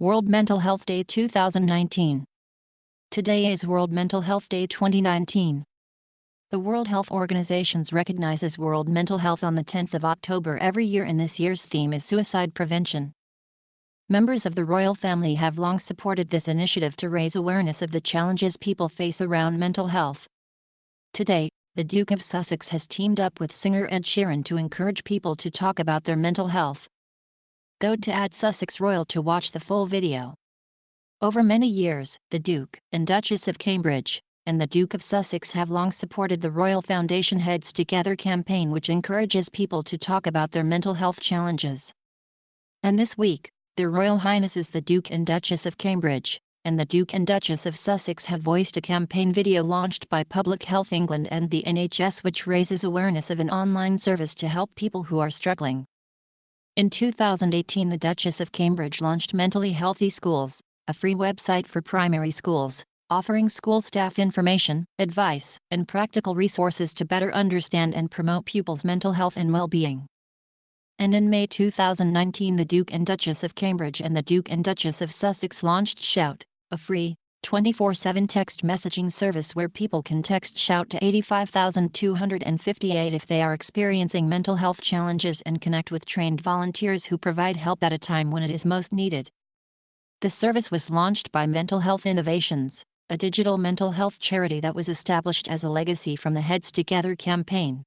World Mental Health Day 2019. Today is World Mental Health Day 2019. The World Health Organization recognizes World Mental Health on the 10th of October every year and this year's theme is suicide prevention. Members of the royal family have long supported this initiative to raise awareness of the challenges people face around mental health. Today, the Duke of Sussex has teamed up with singer Ed Sheeran to encourage people to talk about their mental health. Go to Add Sussex Royal to watch the full video. Over many years, the Duke and Duchess of Cambridge and the Duke of Sussex have long supported the Royal Foundation Heads Together campaign which encourages people to talk about their mental health challenges. And this week, their Royal Highnesses the Duke and Duchess of Cambridge and the Duke and Duchess of Sussex have voiced a campaign video launched by Public Health England and the NHS which raises awareness of an online service to help people who are struggling. In 2018 the Duchess of Cambridge launched Mentally Healthy Schools, a free website for primary schools, offering school staff information, advice, and practical resources to better understand and promote pupils' mental health and well-being. And in May 2019 the Duke and Duchess of Cambridge and the Duke and Duchess of Sussex launched Shout, a free, 24-7 text messaging service where people can text shout to 85258 if they are experiencing mental health challenges and connect with trained volunteers who provide help at a time when it is most needed. The service was launched by Mental Health Innovations, a digital mental health charity that was established as a legacy from the Heads Together campaign.